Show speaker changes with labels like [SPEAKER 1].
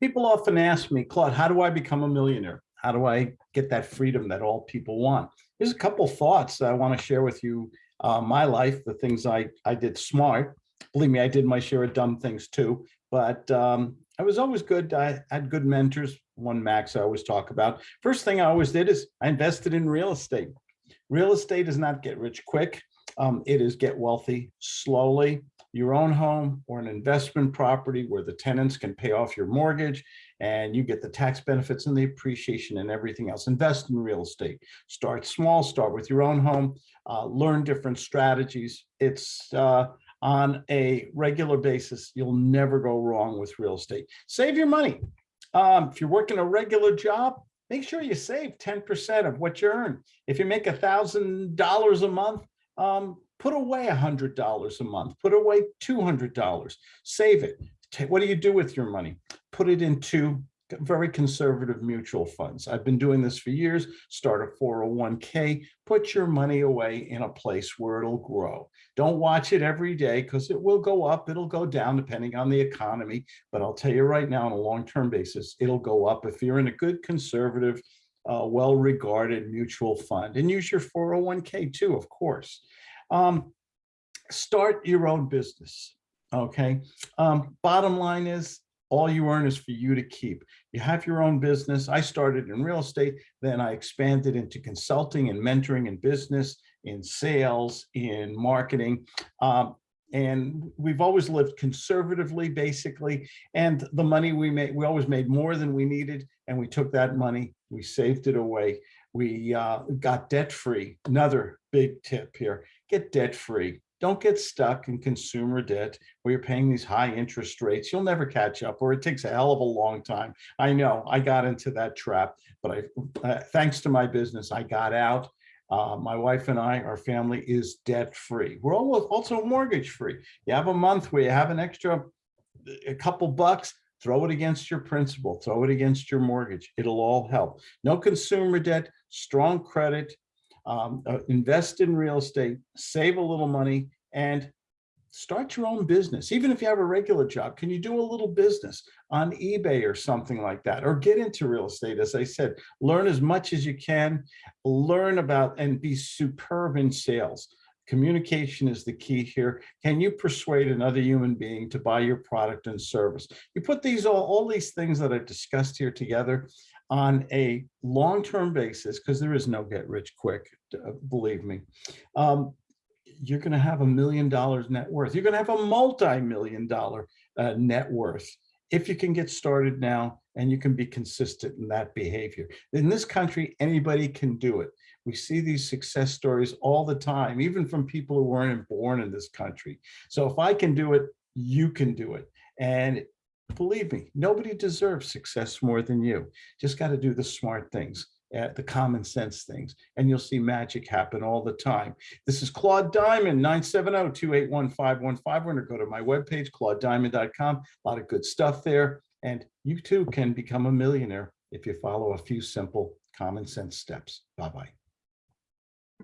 [SPEAKER 1] People often ask me, Claude, how do I become a millionaire? How do I get that freedom that all people want? There's a couple thoughts that I want to share with you. Uh, my life, the things I, I did smart. Believe me, I did my share of dumb things too, but um, I was always good. I had good mentors. One Max I always talk about. First thing I always did is I invested in real estate. Real estate does not get rich quick. Um, it is get wealthy slowly your own home or an investment property where the tenants can pay off your mortgage and you get the tax benefits and the appreciation and everything else. Invest in real estate. Start small, start with your own home, uh, learn different strategies. It's uh, on a regular basis. You'll never go wrong with real estate. Save your money. Um, if you're working a regular job, make sure you save 10% of what you earn. If you make a $1,000 a month, um, put away a hundred dollars a month, put away $200, save it. What do you do with your money? Put it into very conservative mutual funds. I've been doing this for years. Start a 401k, put your money away in a place where it'll grow. Don't watch it every day because it will go up, it'll go down depending on the economy. But I'll tell you right now on a long-term basis, it'll go up if you're in a good conservative, uh, well-regarded mutual fund and use your 401k too, of course. Um, start your own business. Okay. Um, bottom line is all you earn is for you to keep. You have your own business. I started in real estate, then I expanded into consulting and mentoring and business, in sales, in marketing. Um, and we've always lived conservatively, basically. And the money we made, we always made more than we needed. And we took that money, we saved it away. We uh, got debt free. Another big tip here get debt free. Don't get stuck in consumer debt where you're paying these high interest rates. You'll never catch up or it takes a hell of a long time. I know I got into that trap, but I, uh, thanks to my business, I got out. Uh, my wife and I, our family is debt free. We're also mortgage free. You have a month where you have an extra, a couple bucks, throw it against your principal, throw it against your mortgage. It'll all help. No consumer debt, strong credit, um, uh, invest in real estate, save a little money, and start your own business. Even if you have a regular job, can you do a little business on eBay or something like that? Or get into real estate, as I said, learn as much as you can, learn about and be superb in sales. Communication is the key here. Can you persuade another human being to buy your product and service? You put these all, all these things that I've discussed here together on a long-term basis, because there is no get rich quick, uh, believe me, um, you're going to have a million dollars net worth. You're going to have a multi-million dollar uh, net worth if you can get started now and you can be consistent in that behavior. In this country, anybody can do it. We see these success stories all the time, even from people who weren't born in this country. So if I can do it, you can do it. And believe me, nobody deserves success more than you. Just got to do the smart things, uh, the common sense things, and you'll see magic happen all the time. This is Claude Diamond, 970-281-5151. We're going to go to my webpage, claudediamond.com. A lot of good stuff there. And you too can become a millionaire if you follow a few simple common sense steps. Bye-bye.